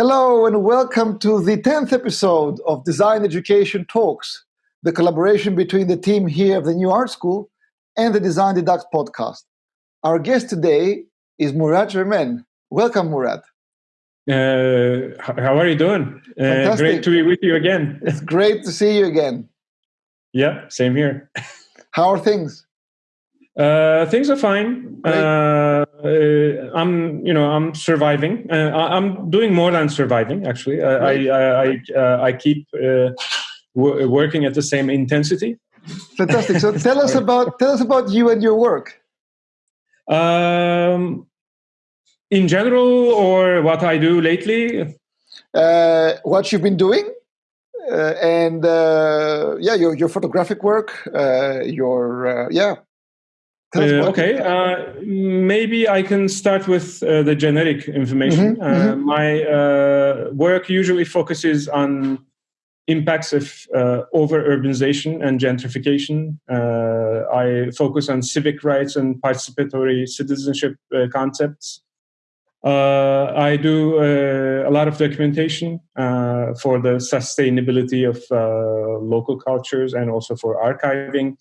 Hello and welcome to the 10th episode of Design Education Talks, the collaboration between the team here of the New Art School and the Design Deduct podcast. Our guest today is Murat Germen. Welcome, Murat. Uh, how are you doing? Uh, great to be with you again. It's great to see you again. Yeah, same here. How are things? Uh, things are fine. Uh, uh, I'm, you know, I'm surviving. Uh, I'm doing more than surviving. Actually, I, I, I, uh, I keep uh, working at the same intensity. Fantastic. So tell us about tell us about you and your work. Um, in general, or what I do lately. what you've been doing. Uh, and uh, yeah, your your photographic work, uh, your yeah. Okay, maybe I can start with the generic information. Mm-hmm, mm-hmm. My work usually focuses on impacts of uh, over urbanization and gentrification. Uh, I focus on civic rights and participatory citizenship uh, concepts. Uh, I do uh, a lot of documentation uh, for the sustainability of uh, local cultures and also for archiving.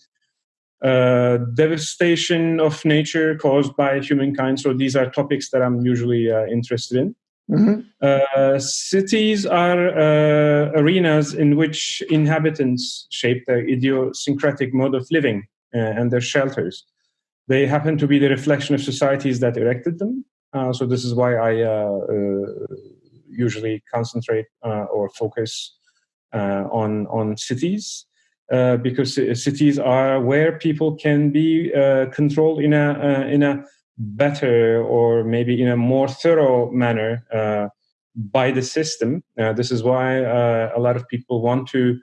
Uh, devastation of nature caused by humankind. So these are topics that I'm usually uh, interested in. Mm-hmm. cities are arenas in which inhabitants shape their idiosyncratic mode of living and their shelters. They happen to be the reflection of societies that erected them uh, so this is why I uh, uh, usually concentrate or focus on on cities. Because cities are where people can be controlled in a in a better or maybe in a more thorough manner by the system. Uh, this is why uh, a lot of people want to,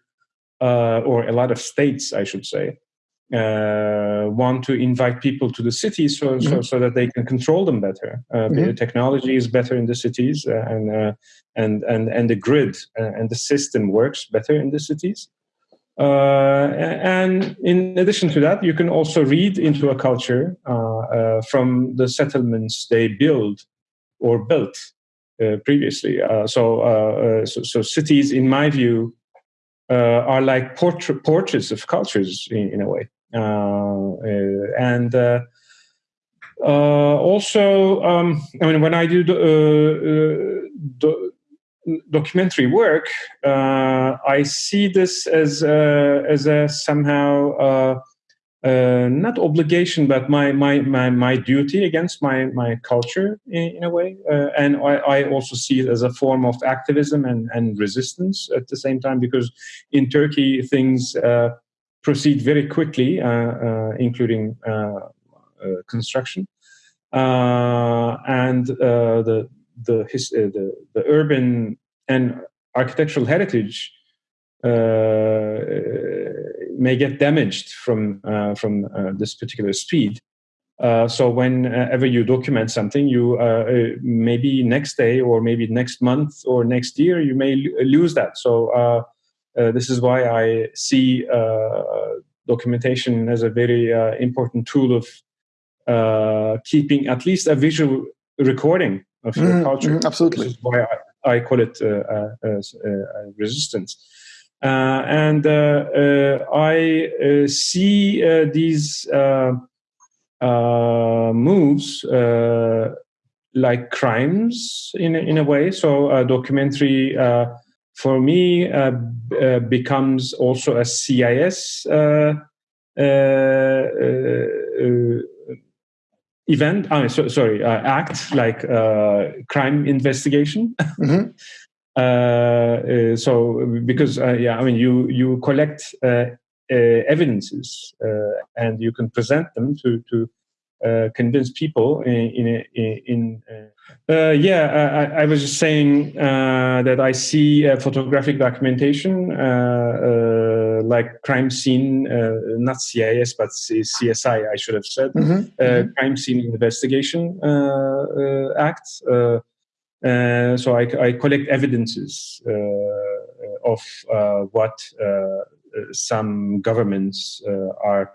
uh, or a lot of states, I should say, uh, want to invite people to the cities so, mm-hmm. so, so, that they can control them better. Uh, mm-hmm. The technology is better in the cities, uh, and, uh, and, and, and the grid uh, and the system works better in the cities. Uh, and in addition to that, you can also read into a culture from the settlements they build or built previously. so, so, so, cities, in my view, are like portra- portraits of cultures in, in a way. Uh, uh, and uh, also, um, I mean, when I do do, documentary work, I see this as as a somehow. Uh, not obligation, but my, my, my, my duty against my, my culture in, in a way. Uh, and I, I, also see it as a form of activism and, and resistance at the same time, because in Turkey, things uh, proceed very quickly, uh, uh, including uh, construction. and the, the, his, the, the urban and architectural heritage may get damaged from, from this particular speed. Uh, so whenever you document something, you uh, maybe next day or maybe next month or next year you may lose that. So uh, uh, this is why I see uh, documentation as a very uh, important tool of keeping at least a visual recording of your mm, culture. Mm, absolutely. This is why I, I call it resistance. Uh, and uh, uh, I see these moves like crimes in in a way. So a documentary for me uh, uh, becomes also a CIS uh, uh, uh, event. I mean, so, sorry, uh, act like uh, crime investigation. Mm-hmm. Uh, so because yeah, I mean, you you collect evidences and you can present them to to uh, convince people in in, in uh, uh, yeah I, I, was just saying uh, that I see photographic documentation uh, like crime scene not CIS but CSI I should have said mm-hmm. Mm-hmm. crime scene investigation act so I, I, collect evidences of what some governments are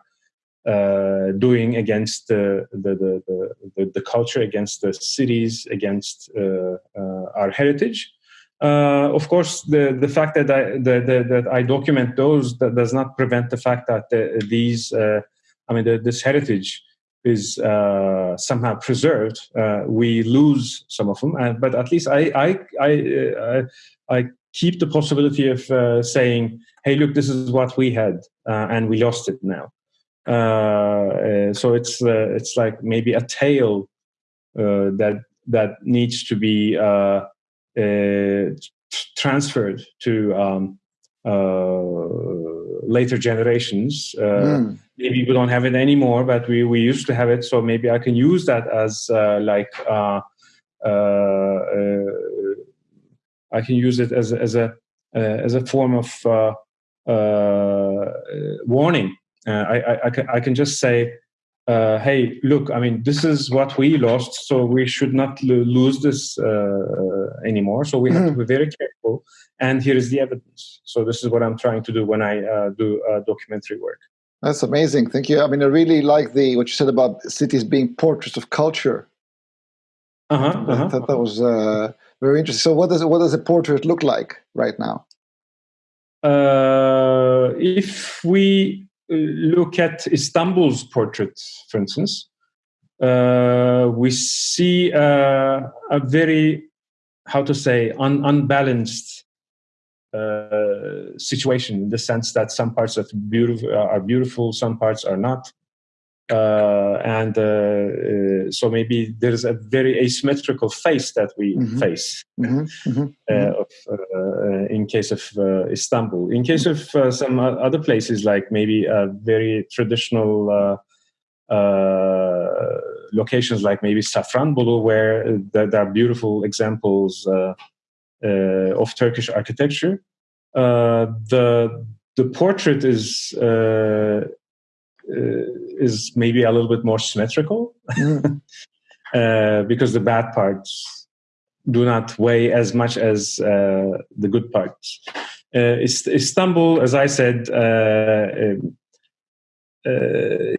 uh, doing against the the, the, the, the, culture, against the cities, against uh, uh, our heritage. Uh, of course, the, the fact that I, the, that I document those does not prevent the fact that the, these, uh, I mean, this heritage is uh, somehow preserved. Uh, we lose some of them, uh, but at least I, I, I, I, keep the possibility of saying, "Hey, look, this is what we had, and we lost it now." Uh, uh, so it's uh, it's like maybe a tale that that needs to be uh, transferred to um, uh, later generations. Mm. Maybe we don't have it anymore, but we, we used to have it. So maybe I can use that as like I can use it as as a as a form of warning. I, I, I, can, I can just say uh, hey, look, I mean, this is what we lost, so we should not lo- lose this uh, anymore. So we have to hmm. be very careful. And here is the evidence. So this is what I'm trying to do when I uh, do uh, documentary work. That's amazing. Thank you. I mean, I really like the what you said about cities being portraits of culture. Uh-huh, uh-huh. I thought that was uh, very interesting. So, what does what does a portrait look like right now? Uh, if we look at Istanbul's portrait, for instance, uh, we see uh, a very, how to say, un unbalanced uh, situation in the sense that some parts of beautiful are beautiful, some parts are not. Uh, and uh, uh, so maybe there's a very asymmetrical face that we mm-hmm. face mm-hmm. Mm-hmm. Uh, of, uh, in case of uh, Istanbul. In case of some other places, like maybe very traditional locations, like maybe Safranbolu, where there are beautiful examples of Turkish architecture. the the portrait is uh, is maybe a little bit more symmetrical mm. uh, because the bad parts do not weigh as much as uh, the good parts. Istanbul, as I said, uh,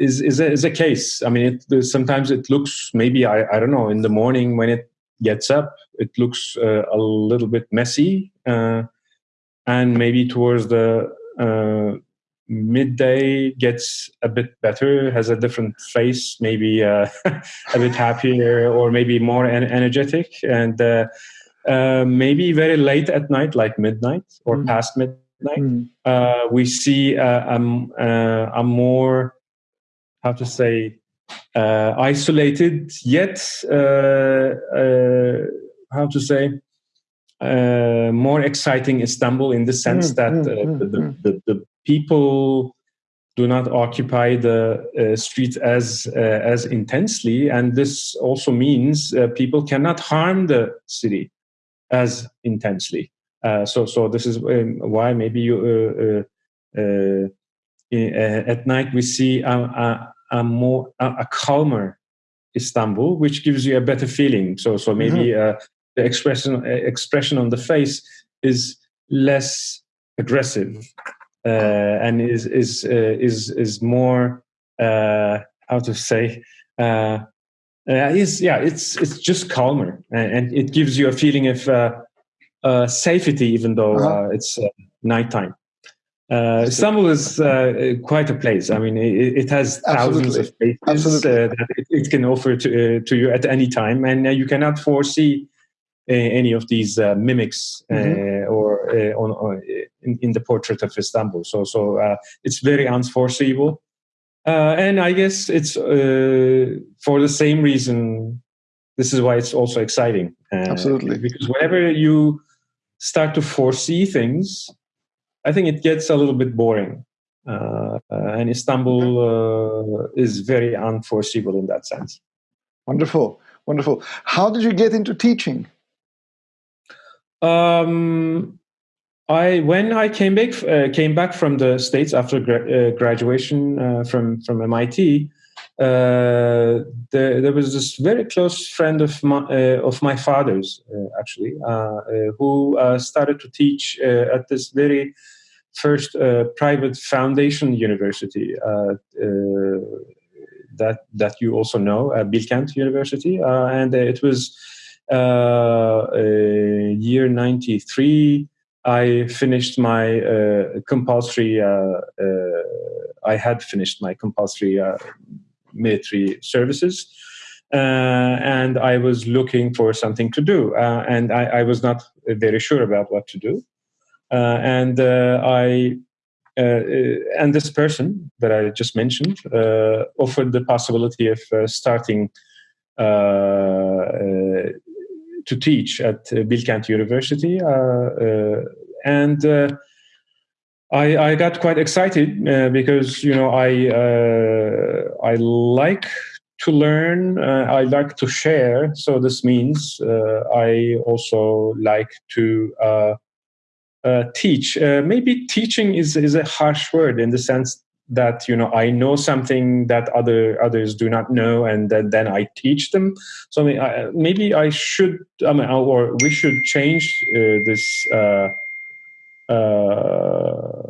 is is a, is a case. I mean, it, sometimes it looks maybe I, I don't know in the morning when it gets up, it looks uh, a little bit messy, uh, and maybe towards the midday gets a bit better, has a different face, maybe uh, a bit happier or maybe more en- energetic, and uh, uh, maybe very late at night, like midnight or mm. past midnight, mm. we see a, a, a, more, how to say, uh, isolated yet, uh, how to say, uh, more exciting Istanbul in the sense mm, that mm, uh, mm, the, mm. the, the, people do not occupy the uh, street as uh, as intensely, and this also means uh, people cannot harm the city as intensely. Uh, so, so this is um, why maybe you at night we see a, a, a more a, a, calmer Istanbul, which gives you a better feeling. So, so maybe mm-hmm. the expression expression on the face is less aggressive uh, and is is uh, is is more uh, how to say uh, is yeah it's it's just calmer and, it gives you a feeling of uh, safety even though uh-huh. it's nighttime. Uh, Istanbul is uh, quite a place. I mean, it, it has thousands Absolutely. of places uh, that it, it, can offer to, to you at any time, and you cannot foresee any of these mimics mm-hmm. or on, on in, in the portrait of Istanbul. So so uh, it's very unforeseeable, uh, and I guess it's uh, for the same reason. This is why it's also exciting. Absolutely, because whenever you start to foresee things, I think it gets a little bit boring. Uh, and Istanbul uh, is very unforeseeable in that sense. Wonderful, wonderful. How did you get into teaching? Um, I when I came back uh, came back from the states after gra- uh, graduation uh, from from MIT, uh, there, there, was this very close friend of my uh, of my father's uh, actually who started to teach at this very first private foundation university that that you also know, Bilkent University, and it was uh, year 93, I finished my uh, compulsory, uh, uh, I had finished my compulsory military services. and I was looking for something to do. and I, I, was not very sure about what to do. and I uh, and this person that I just mentioned uh, offered the possibility of uh, starting to teach at Bilkent University, and I, I, got quite excited because you know I I like to learn. Uh, I like to share. So this means uh, I also like to uh, uh, teach. Uh, maybe teaching is is a harsh word in the sense that you know I know something that other others do not know, and then, then I teach them. So I mean, I, maybe I should, I mean, or we should change uh, this. Uh, uh,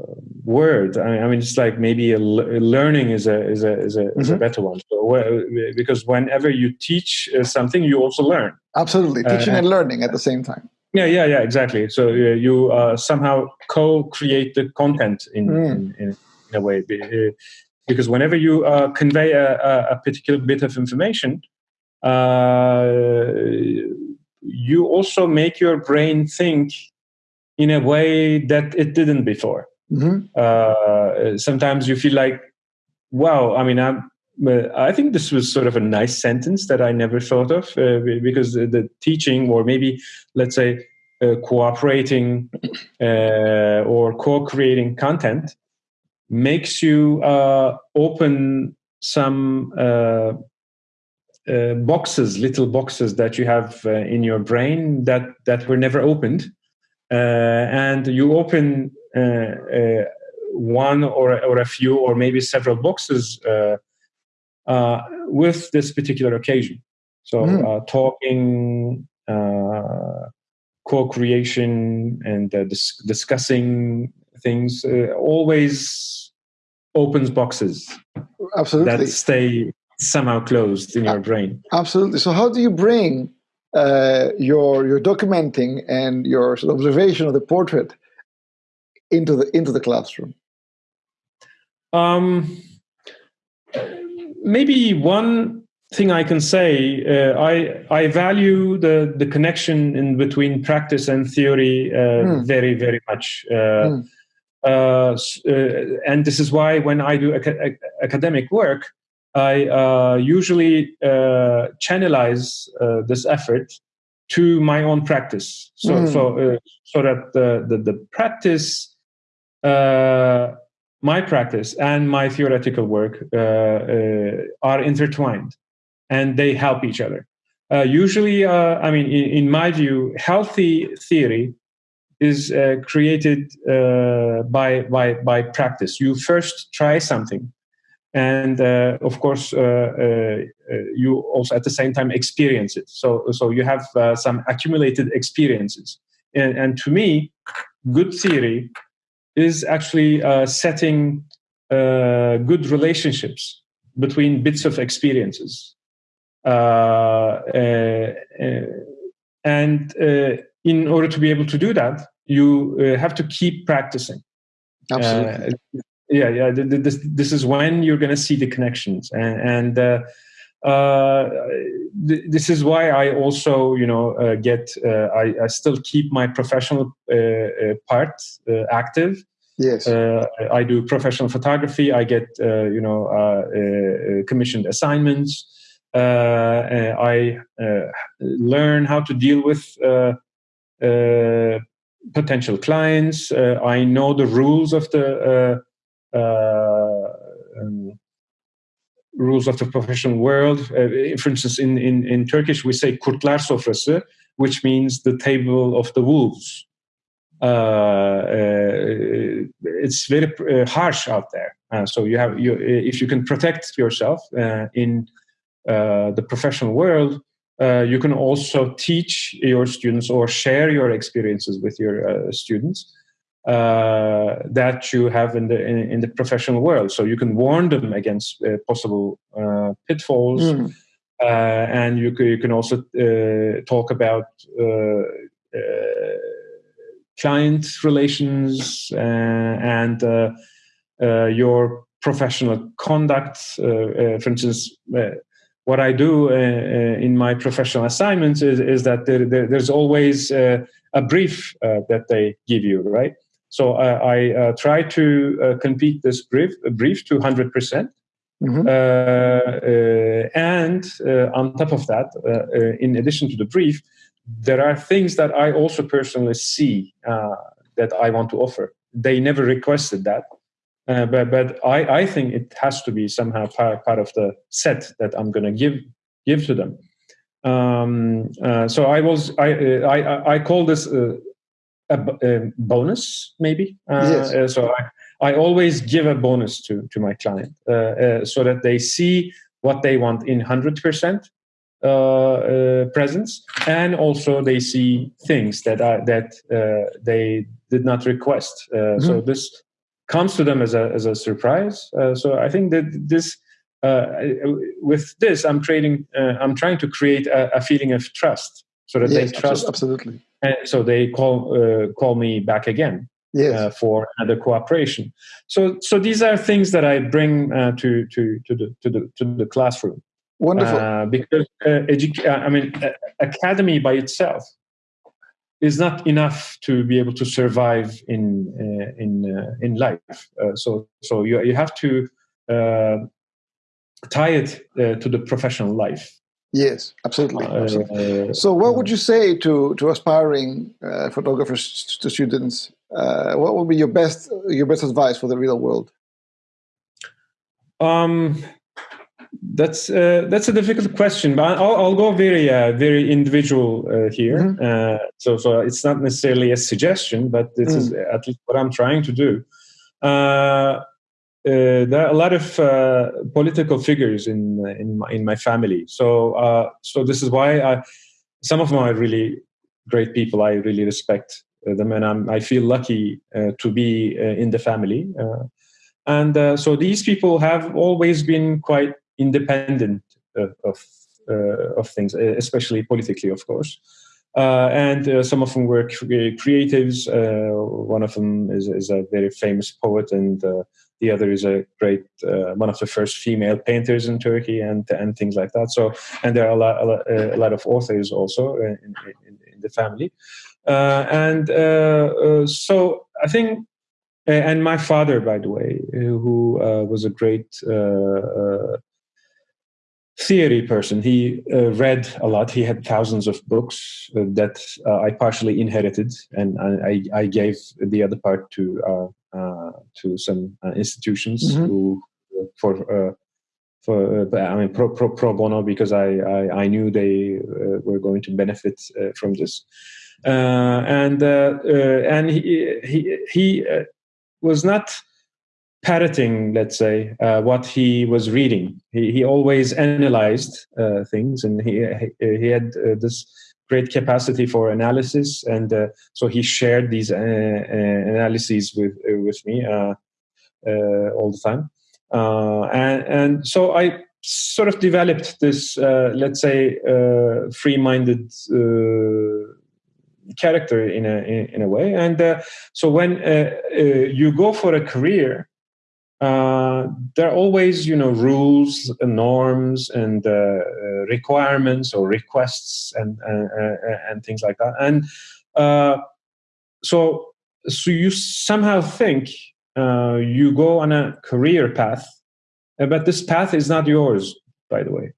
word. I mean, it's like maybe a, learning is a is a is a, mm-hmm. is a mm-hmm. better one. So, because whenever you teach uh, something, you also learn. Absolutely, teaching uh, and learning at the same time. Yeah, yeah, yeah, exactly. So you uh, somehow co-create the content in, mm. in, in, in, a way, uh, because whenever you uh, convey a, a, particular bit of information, uh, you also make your brain think in a way that it didn't before. Mm-hmm. Uh, sometimes you feel like, wow, I mean, I'm I think this was sort of a nice sentence that I never thought of uh, because the, the, teaching, or maybe let's say uh, cooperating uh, or co-creating content, makes you uh, open some uh, uh, boxes, little boxes that you have in your brain that that were never opened, and you open one or or a few or maybe several boxes uh, with this particular occasion. So mm. uh, talking, uh, co-creation, and dis- discussing things always opens boxes absolutely that stay somehow closed in your brain absolutely so how do you bring uh, your your documenting and your sort of observation of the portrait into the into the classroom um maybe one thing I can say, uh, I I value the the connection in between practice and theory uh, mm. very very much. Uh, mm. And this is why when I do ac- academic work, I uh, usually channelize this effort to my own practice. So mm. so so that the the, the practice my practice and my theoretical work uh, uh, are intertwined and they help each other. Uh, usually, uh, I mean, in, in, my view, healthy theory is uh, created uh, by, by, by practice. You first try something, and of course, you also at the same time experience it. So, so you have some accumulated experiences. And, and to me, good theory is actually uh, setting uh, good relationships between bits of experiences. Uh, uh, uh and uh, in order to be able to do that, you have to keep practicing. Absolutely. yeah, yeah. This, this is when you're going to see the connections. And, and th- this is why I also, you know, get, I, I, still keep my professional part active Yes. Uh, I do professional photography. I get, uh, you know, uh, uh commissioned assignments. Uh, I uh, learn how to deal with potential clients. I know the rules of the um, rules of the professional world. for instance, in, in, in Turkish, we say kurtlar sofrası, which means the table of the wolves. Uh, uh, it's very uh, harsh out there. so you have you if you can protect yourself in the professional world, Uh, you can also teach your students or share your experiences with your uh, students. Uh, that you have in the in, in, the professional world. So you can warn them against uh, possible uh, pitfalls. Mm. and you can, you can also talk about client relations and your professional conduct. for instance, what I do uh, uh, in my professional assignments is, is that there, there, there's always uh, a brief uh, that they give you, right? So uh, I uh, try to complete this brief, brief to 100 percent. Mm-hmm. and on top of that, in addition to the brief, there are things that I also personally see that I want to offer. They never requested that, uh, but but I, I think it has to be somehow part, part of the set that I'm going to give give to them. Um, uh, so I was I uh, I I call this a, a, bonus maybe. Uh, yes. Uh, so I, I always give a bonus to to my client so that they see what they want in hundred percent presence, and also they see things that are, that they did not request. Mm-hmm. So this comes to them as a as a surprise. Uh, so I think that this uh, with this I'm creating uh, I'm trying to create a, a, feeling of trust so that yes, they trust absolutely. And so they call uh, call me back again. Yes. Uh, for another cooperation. So, so these are things that I bring uh, to to to the to the to the classroom. Wonderful. because edu- I mean, academy by itself is not enough to be able to survive in uh, in uh, in life. Uh, so so you you have to uh, tie it uh, to the professional life. Yes, absolutely. Uh, absolutely. so, what would you say to to aspiring photographers to students? what would be your best your best advice for the real world? Um, that's uh, that's a difficult question, but I'll, I'll go very uh, very individual uh, here. Mm-hmm. Uh, so so it's not necessarily a suggestion, but this mm. is at least what I'm trying to do. Uh, uh, there are a lot of political figures in in my, in my family, so so this is why I, some of them are really great people. I really respect them, and I'm, I feel lucky to be in the family. and so these people have always been quite independent uh, of uh, of things, especially politically, of course. Uh, and uh, some of them were creatives. Uh, one of them is, is, a very famous poet, and uh, the other is a great one of the first female painters in Turkey, and and things like that. So, and there are a lot, a lot, a lot of authors also in, in, in the family, and so I think and my father, by the way, who uh, was a great uh, uh, theory person. He uh, read a lot. He had thousands of books uh, that uh, I partially inherited, and I, I, gave the other part to uh, uh, to some uh, institutions mm-hmm. who for for I mean pro, pro, pro bono because I, I, I knew they were going to benefit from this, and and he he he was not parroting, let's say, uh, what he was reading. He, he always analyzed uh, things, and he he had uh, this great capacity for analysis, and uh, so he shared these uh, uh, analyses with with me all the time. and and so I sort of developed this, let's say, free-minded character in a in, in, a way and so when you go for a career uh, there are always you know rules and norms and uh, uh requirements or requests and uh, uh, and things like that. And so so you somehow think you go on a career path but this path is not yours by the way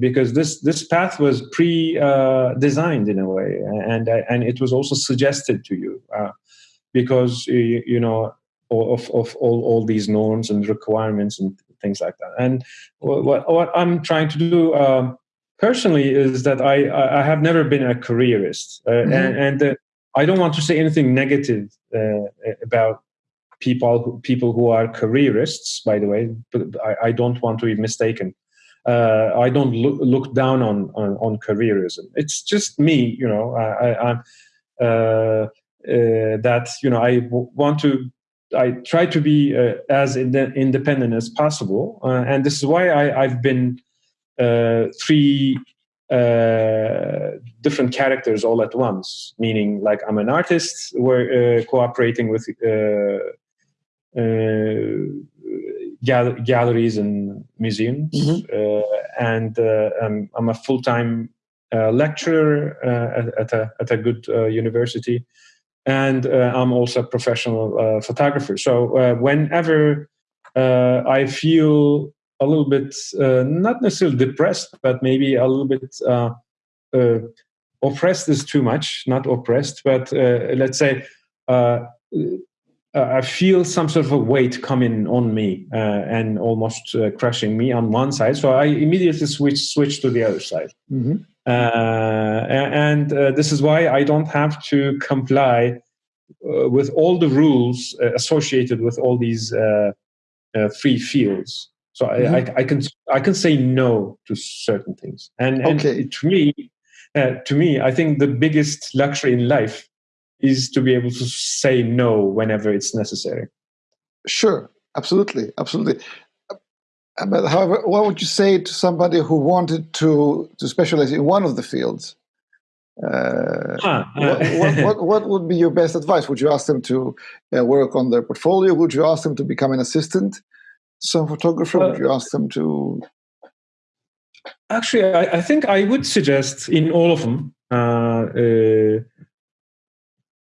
because this this path was pre designed in a way and and it was also suggested to you because you know of, of all, all these norms and requirements and things like that. And what, what I'm trying to do um, personally is that I, I have never been a careerist. Uh, mm-hmm. And, and uh, I don't want to say anything negative uh, about people who, people who are careerists, by the way, but I, I don't want to be mistaken. Uh, I don't look, look down on, on, on careerism. It's just me, you know. I, am uh, uh, that you know I w- want to I try to be uh, as independent as possible, uh, and this is why I, have been three different characters all at once. Meaning, like I'm an artist, we're cooperating with gal- galleries and museums, mm-hmm. uh, and uh, I'm, I'm, a full time uh, lecturer at, at, a at a good university, and I'm also a professional photographer. So whenever I feel a little bit not necessarily depressed, but maybe a little bit oppressed is too much, not oppressed, but let's say uh, uh, I feel some sort of a weight coming on me uh, and almost uh, crushing me on one side. So I immediately switch switch to the other side. Mm-hmm. Uh, and uh, this is why I don't have to comply uh, with all the rules associated with all these free fields. So mm-hmm. I, I, I, can I can say no to certain things. And, and okay. to me, to me, I think the biggest luxury in life is to be able to say no whenever it's necessary. Sure, absolutely, absolutely. Uh, but however, what would you say to somebody who wanted to to specialize in one of the fields? Uh, huh. what, what, what, what, would be your best advice? Would you ask them to uh, work on their portfolio? Would you ask them to become an assistant some photographer? Uh, would you ask them to? Actually, I, I, think I would suggest in all of them uh, uh,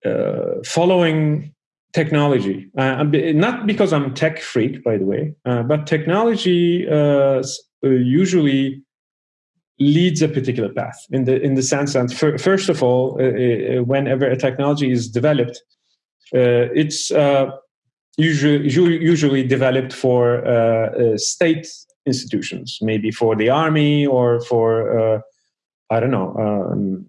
uh, following technology. Uh, not because I'm tech freak, by the way, uh, but technology uh, uh, usually leads a particular path in the in the sense that first of all, uh, whenever a technology is developed, it's usually usually developed for state institutions, maybe for the army or for I don't know. Um,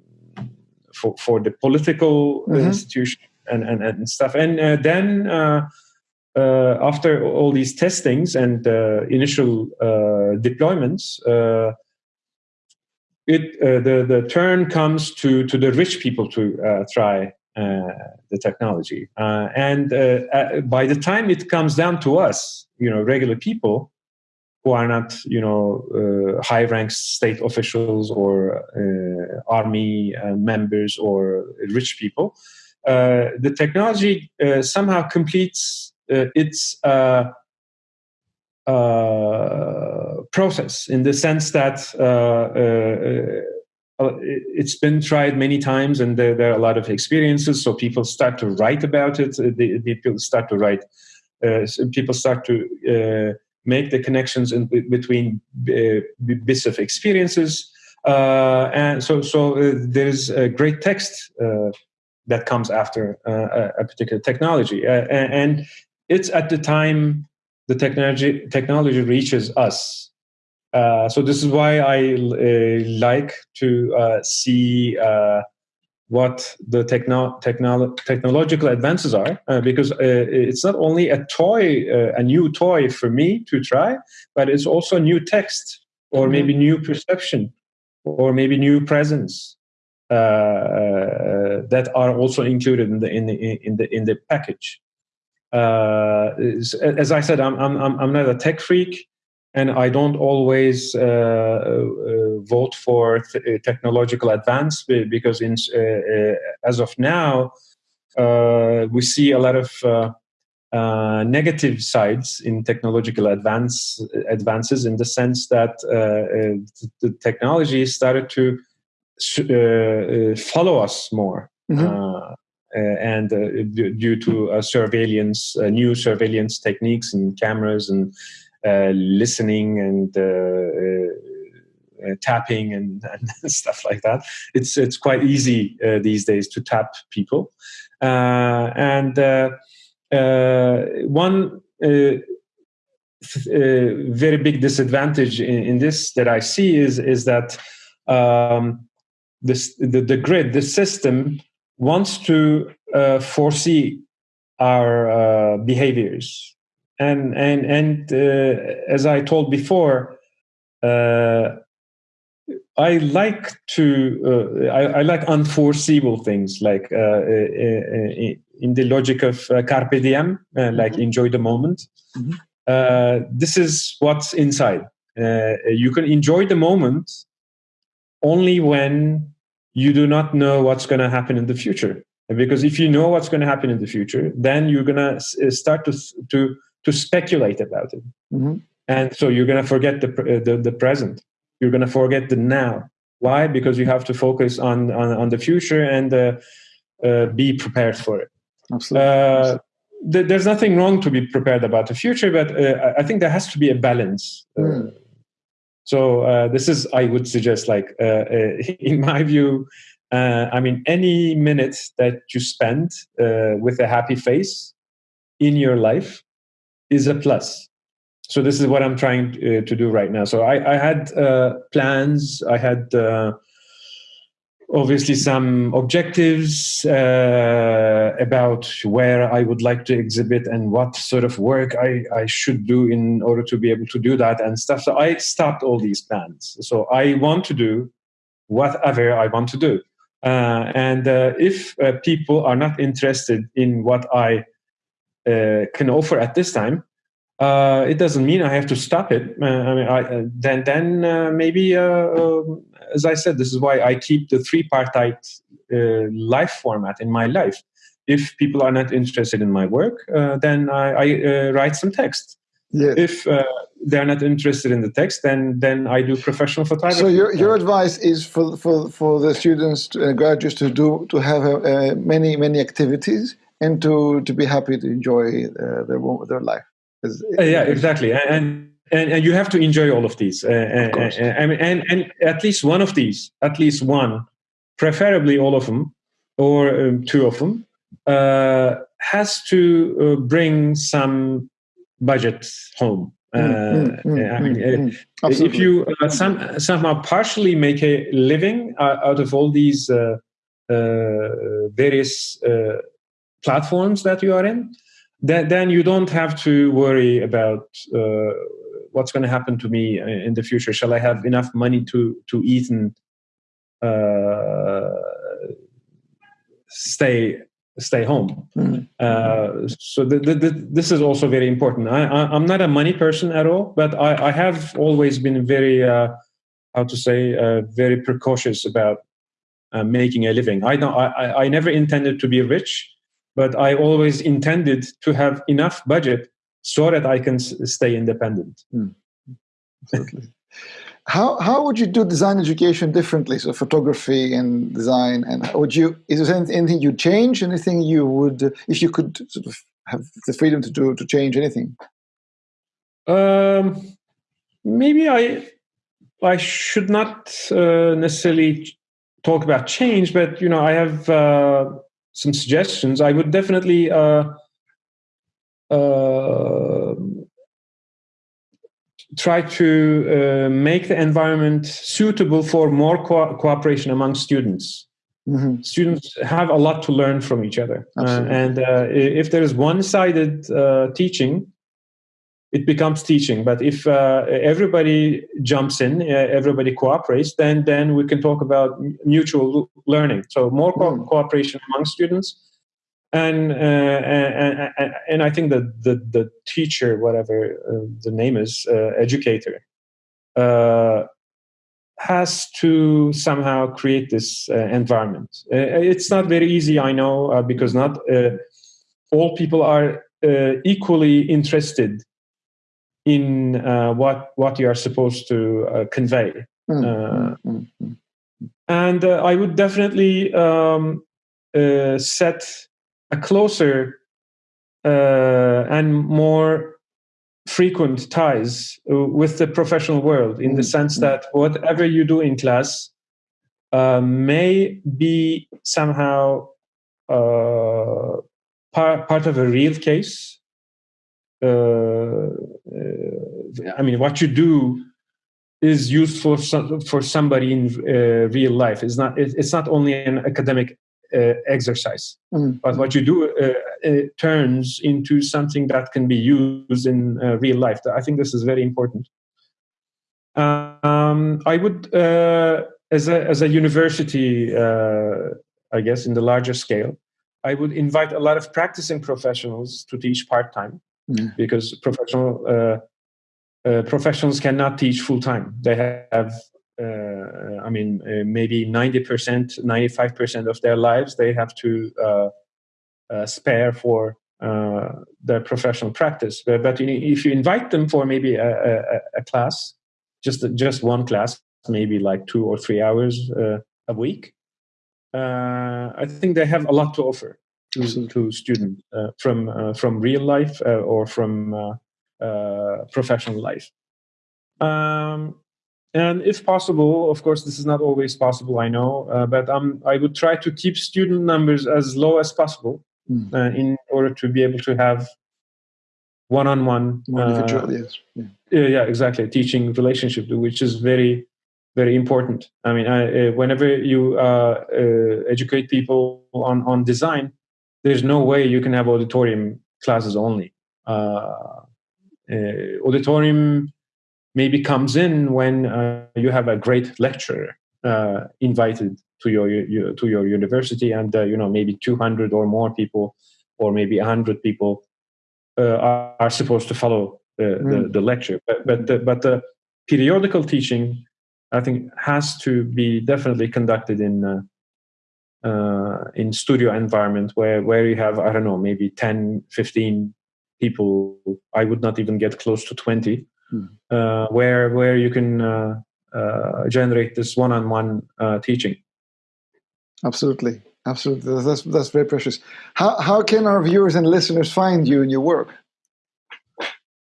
for, for the political mm-hmm. institution and, and, and stuff. And uh, then uh, uh, after all these testings and uh, initial uh, deployments, uh, it the the turn comes to to the rich people to try the technology. and by the time it comes down to us, you know, regular people, who are not, you know, uh, high-ranked state officials or uh, army uh, members or rich people. Uh, the technology uh, somehow completes uh, its process in the sense that it's been tried many times and there, there, are a lot of experiences. So people start to write about it. people start to write. people start to make the connections in, between uh, bits of experiences. Uh, and so, so uh, there's a great text uh, that comes after uh, a particular technology, uh, and it's at the time the technology technology reaches us. so this is why I like to see what the techno- technolo- technological advances are uh, because uh, it's not only a toy uh, a new toy for me to try but it's also new text or mm-hmm. maybe new perception or maybe new presence uh, uh, that are also included in the in the in the in the package. Uh, as i said i'm i'm i'm not a tech freak and I don't always uh, uh, vote for uh, technological advance because, in, uh, uh, as of now, uh, we see a lot of negative sides in technological advance advances in the sense that the technology started to Uh, uh, follow us more. Mm-hmm. Uh, and due to surveillance, new surveillance techniques and cameras and uh, listening and uh, uh, tapping and, and, stuff like that. It's it's quite easy these days to tap people, and one very big disadvantage in, in, this that I see is is that um, this, the, the grid, the system wants to uh, foresee our uh, behaviors and and and uh, as I told before, uh, I like to uh, I, I, like unforeseeable things like uh, uh, uh, in the logic of carpe diem, like mm-hmm. enjoy the moment. Mm-hmm. this is what's inside uh, you can enjoy the moment only when you do not know what's going to happen in the future. Because if you know what's going to happen in the future, then you're going to uh, start to to to speculate about it, mm-hmm. and so you're going to forget the, the the present. You're going to forget the now. Why? Because you have to focus on on, on the future and uh, uh, be prepared for it. Absolutely. Uh, th- there's nothing wrong to be prepared about the future, but uh, I think there has to be a balance. Mm. So uh, this is, I would suggest, like uh, uh in my view, uh, I mean, any minute that you spend uh, with a happy face in your life is a plus. So this is what I'm trying to do right now. So I, I had plans. I had obviously some objectives uh, about where I would like to exhibit and what sort of work I, I should do in order to be able to do that and stuff. So I stopped all these plans. So I want to do whatever I want to do. Uh, and uh, if uh, people are not interested in what I uh, can offer at this time, uh, it doesn't mean I have to stop it. Uh, I mean, I, uh, then then uh, maybe, uh, um, as I said, this is why I keep the three-partite uh, life format in my life. If people are not interested in my work, then I, I write some text. If they're not interested in the text, then then I do professional photography. So your, your advice is for for for the students and graduates to do to have many many activities and to to be happy to enjoy their their life. Uh, yeah, exactly, and, and and you have to enjoy all of these. Uh, of uh, uh, and, and and at least one of these, at least one, preferably all of them, or um, two of them, uh, has to uh, bring some budget home. Mm, mm, mm, I mean, if you some, somehow partially make a living out of all these various platforms that you are in, then, then you don't have to worry about uh, what's going to happen to me in the future. Shall I have enough money to to eat and uh, stay stay home? Mm-hmm. Uh, so the, the, the, this is also very important. I, am not a money person at all, but I, I have always been very uh, how to say uh, very precautious about uh, making a living. I don't. I, I never intended to be rich but I always intended to have enough budget so that I can stay independent. Mm. how how would you do design education differently? So photography and design, and would you is there anything you'd change? Anything you would if you could sort of have the freedom to do to change anything? Um, maybe I I should not uh, necessarily talk about change, but you know I have. Uh, some suggestions, I would definitely uh, uh, try to uh, make the environment suitable for more co cooperation among students. Mm -hmm. Students have a lot to learn from each other, uh, and uh, if there is one-sided uh, teaching, it becomes teaching. But if uh, everybody jumps in, uh, everybody cooperates, then then we can talk about mutual learning. So more co- mm. cooperation among students, and, uh, and, and and I think that the the teacher, whatever uh, the name is, uh, educator, uh, has to somehow create this environment. it's not very easy, I know, because not all people are equally interested in uh, what what you are supposed to uh, convey. Mm, uh, mm, mm, and uh, I would definitely um, uh, set a closer uh, and more frequent ties with the professional world in the sense that whatever you do in class may be somehow par- part of a real case I mean, what you do is useful for somebody in uh, real life. It's not. It's not only an academic uh, exercise, mm. but what you do uh, turns into something that can be used in uh, real life. I think this is very important. Um, I would, as a as a university, I guess, in the larger scale, I would invite a lot of practicing professionals to teach part time mm. because professional uh, uh, professionals cannot teach full time. They have, uh, I mean, uh, maybe 90%, 95% of their lives they have to uh, uh, spare for their professional practice. But, but, if you invite them for maybe a, a, a, class, just just one class, maybe like two or three hours a week, I think they have a lot to offer to, to students from from real life or from uh, professional life. Um, and if possible, of course, this is not always possible, I know, uh, but um, I would try to keep student numbers as low as possible mm. uh, in order to be able to have one-on-one. Uh, yes. Yeah. yeah, exactly. Teaching relationship, which is very, very important. I mean, I, uh, whenever you uh, educate people on on design, there's no way you can have auditorium classes only. Uh, auditorium maybe comes in when uh, you have a great lecturer uh, invited to your, your, to your university and you know maybe 200 or more people or maybe 100 people are, are, supposed to follow the, mm. the, the, lecture but but the, but the periodical teaching I think has to be definitely conducted in uh, in studio environment where where you have I don't know maybe 10 15 people. I would not even get close to 20 hmm. uh, where where you can uh, uh, generate this one-on-one uh, teaching. Absolutely. Absolutely. That's that's very precious. How how can our viewers and listeners find you and your work?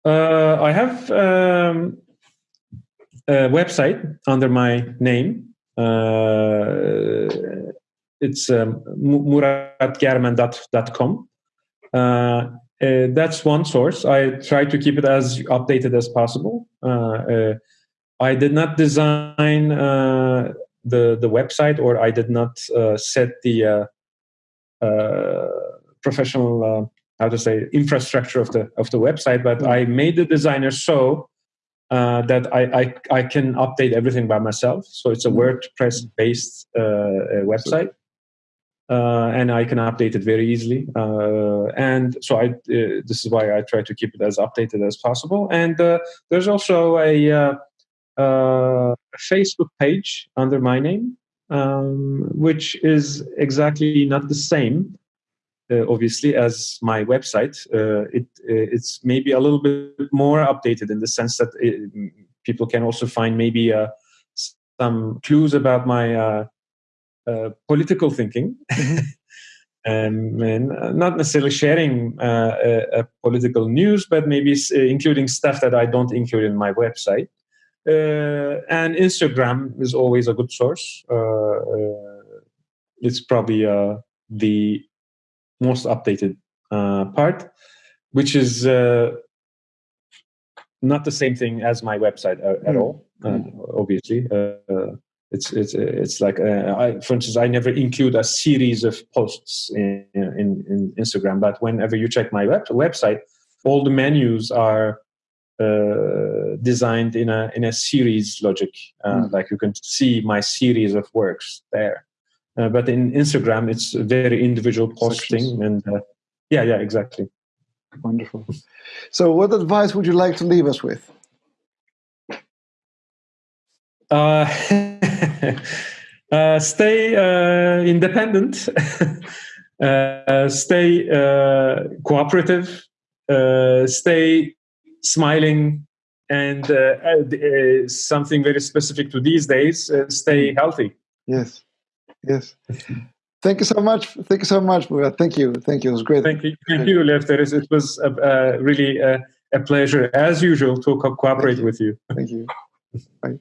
Uh, i have um, a website under my name. Uh, it's um, muratgermen.com uh, uh, that's one source. I try to keep it as updated as possible. Uh, uh, I did not design uh, the the website, or I did not uh, set the uh, professional how to say infrastructure of the of the website. But I made the designer so that I, I, I can update everything by myself. So it's a mm-hmm. WordPress based website uh, and I can update it very easily. Uh, and so I, uh, this is why I try to keep it as updated as possible. And uh, there's also a, uh, uh, Facebook page under my name, um, which is exactly not the same, obviously, as my website. it it's maybe a little bit more updated in the sense that it, people can also find maybe some clues about my uh, political thinking. Mm-hmm. Um, and uh, not necessarily sharing uh, political news, but maybe including stuff that I don't include in my website. and Instagram is always a good source. it's probably the most updated part, which is not the same thing as my website at, at mm. all, uh, obviously. It's it's it's like uh, I, for instance, I never include a series of posts in, in, in Instagram, but whenever you check my web, website, all the menus are uh, designed in a in a series logic. Uh, mm. Like you can see my series of works there. Uh, but in Instagram, it's very individual posting, and uh, yeah, yeah, exactly. Wonderful. So, what advice would you like to leave us with? Uh, uh, stay uh, independent, uh, stay uh, cooperative, uh, stay smiling, and something very specific to these days: stay healthy. Yes, yes. Thank you so much. Thank you so much. Thank you. Thank you. It was great. Thank you. Thank you, Lefteris. It was really a pleasure, as usual, to co cooperate you. with you. Thank you. Bye.